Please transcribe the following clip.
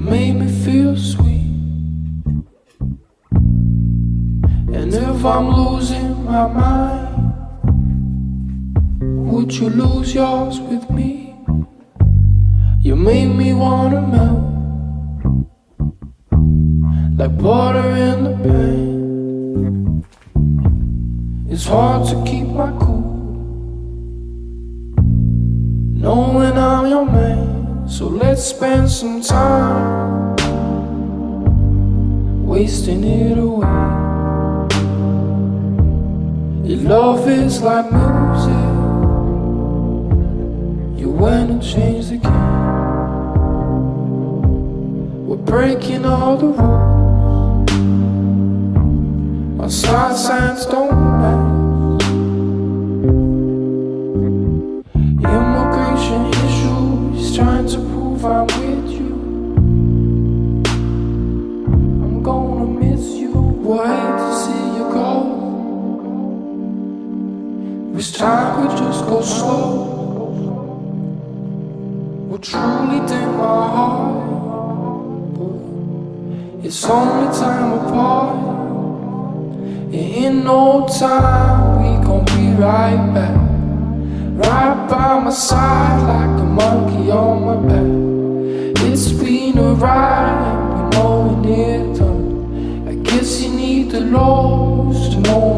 made me feel sweet. And if I'm losing my mind, would you lose yours with me? You made me wanna melt like water in the pan. It's hard to keep my cool, knowing I'm your man. So let's spend some time wasting it away. Your love is like music. You went and changed the game. We're breaking all the rules. Our side signs don't This time we just go slow. We'll truly take my heart. It's only time apart. And in no time we gon' be right back. Right by my side like a monkey on my back. It's been a ride, we know it's done. I guess you need the lows to know